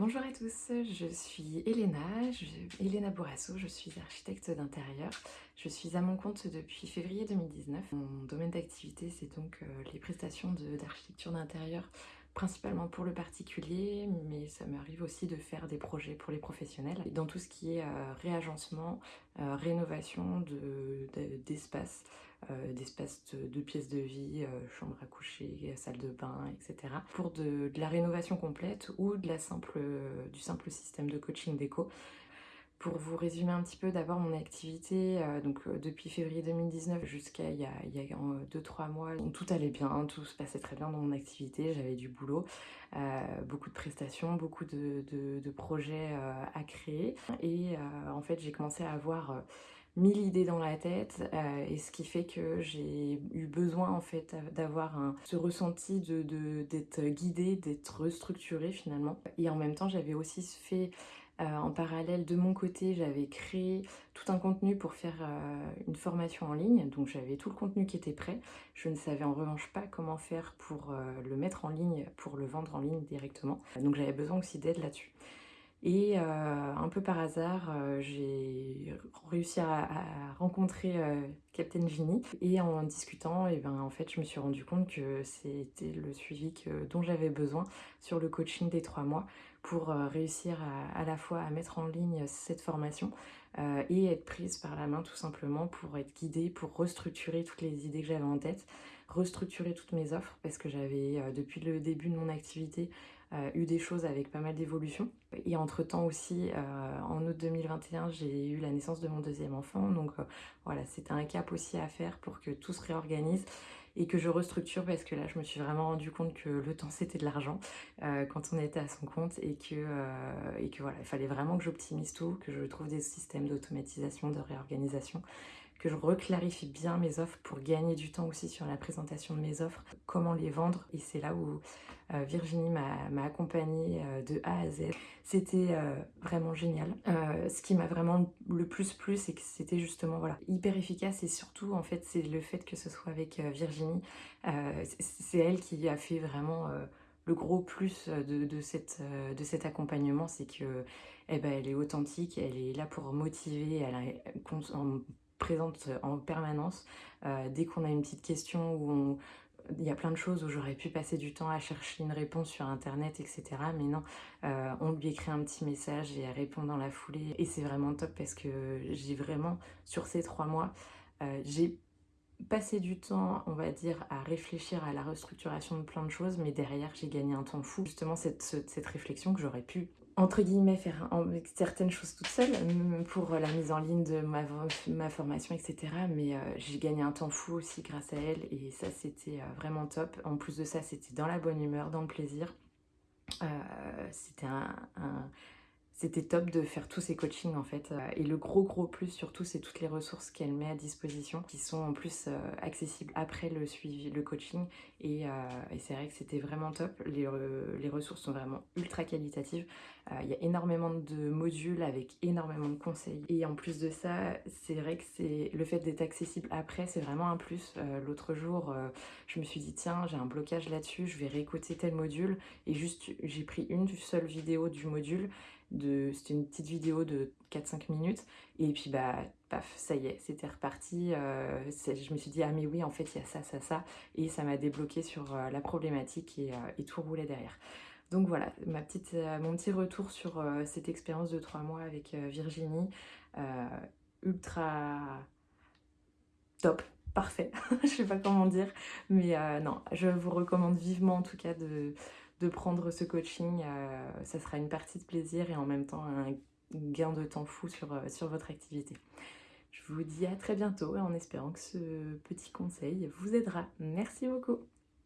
Bonjour à tous, je suis Elena, je, Elena Bourasso, je suis architecte d'intérieur. Je suis à mon compte depuis février 2019. Mon domaine d'activité c'est donc euh, les prestations d'architecture d'intérieur principalement pour le particulier, mais ça m'arrive aussi de faire des projets pour les professionnels. Dans tout ce qui est euh, réagencement, euh, rénovation d'espace, d'espaces de, pièces de vie, chambre à coucher, salle de bain, etc. Pour de, la rénovation complète ou de la simple, du simple système de coaching déco. Pour vous résumer un petit peu d'abord mon activité, euh, donc euh, depuis février 2019 jusqu'à il y a 2-3 mois, tout allait bien, tout se passait très bien dans mon activité, j'avais du boulot, euh, beaucoup de prestations, beaucoup de, projets à créer et en fait j'ai commencé à avoir mille idées dans la tête et ce qui fait que j'ai eu besoin en fait d'avoir ce ressenti d'être de, guidée, d'être structurée finalement et en même temps j'avais aussi fait euh, en parallèle, de mon côté, j'avais créé tout un contenu pour faire euh, une formation en ligne. Donc j'avais tout le contenu qui était prêt. Je ne savais en revanche pas comment faire pour euh, le mettre en ligne, pour le vendre en ligne directement. Donc j'avais besoin aussi d'aide là-dessus. Et un peu par hasard, j'ai réussi à, rencontrer Captain Genie. Et en discutant, et eh ben, en fait, je me suis rendu compte que c'était le suivi dont j'avais besoin sur le coaching des trois mois pour euh, réussir à, la fois à mettre en ligne cette formation euh, et être prise par la main tout simplement pour être guidée, pour restructurer toutes les idées que j'avais en tête, restructurer toutes mes offres parce que j'avais euh, depuis le début de mon activité eu des choses avec pas mal d'évolutions. Et entre-temps aussi, en août 2021, j'ai eu la naissance de mon deuxième enfant. Donc voilà, c'était un cap aussi à faire pour que tout se réorganise et que je restructure parce que là je me suis vraiment rendu compte que le temps c'était de l'argent euh, quand on était à son compte et que, euh, et que voilà, il fallait vraiment que j'optimise tout, que je trouve des systèmes d'automatisation, de réorganisation que je reclarifie bien mes offres pour gagner du temps aussi sur la présentation de mes offres, comment les vendre. Et c'est là où euh, Virginie m'a accompagnée euh, de A à Z. C'était euh, vraiment génial. ce qui m'a vraiment le plus plu, c'est que c'était justement voilà, hyper efficace et surtout en fait c'est le fait que ce soit avec Virginie. c'est elle qui a fait vraiment le gros plus de, cette, de cet accompagnement, c'est que eh ben, elle est authentique, elle est là pour motiver, elle a, présente en permanence. Euh, dès qu'on a une petite question où il y a plein de choses où j'aurais pu passer du temps à chercher une réponse sur internet, etc. Mais non, euh, on lui écrit un petit message et elle répond dans la foulée. Et c'est vraiment top parce que j'ai vraiment, sur ces trois mois, euh, j'ai passé du temps, on va dire, à réfléchir à la restructuration de plein de choses, mais derrière, j'ai gagné un temps fou. Justement, cette, cette réflexion que j'aurais pu entre guillemets, faire certaines choses toute seule pour la mise en ligne de ma, ma formation, etc. Mais euh, j'ai gagné un temps fou aussi grâce à elle et ça, c'était euh, vraiment top. En plus de ça, c'était dans la bonne humeur, dans le plaisir. Euh, c'était un, c'était top de faire tous ces coachings en fait. Et le gros gros plus surtout, c'est toutes les ressources qu'elle met à disposition qui sont en plus accessibles après le suivi, le coaching. Et, et c'est vrai que c'était vraiment top. Les, ressources sont vraiment ultra qualitatives. Il y a énormément de modules avec énormément de conseils. Et en plus de ça, c'est vrai que le fait d'être accessible après, c'est vraiment un plus. L'autre jour, je me suis dit tiens, j'ai un blocage là-dessus, je vais réécouter tel module. Et juste, j'ai pris une seule vidéo du module c'était une petite vidéo de 4-5 minutes. Et puis bah paf ça y est c'était reparti. Euh, je me suis dit ah mais oui en fait il y a ça ça ça. Et ça m'a débloqué sur euh, la problématique et, euh, et, tout roulait derrière. Donc voilà ma petite, mon petit retour sur cette expérience de 3 mois avec Virginie ultra top parfait je sais pas comment dire. Mais non je vous recommande vivement en tout cas de de prendre ce coaching. Euh, ça sera une partie de plaisir et en même temps un gain de temps fou sur, euh, sur votre activité. Je vous dis à très bientôt en espérant que ce petit conseil vous aidera. Merci beaucoup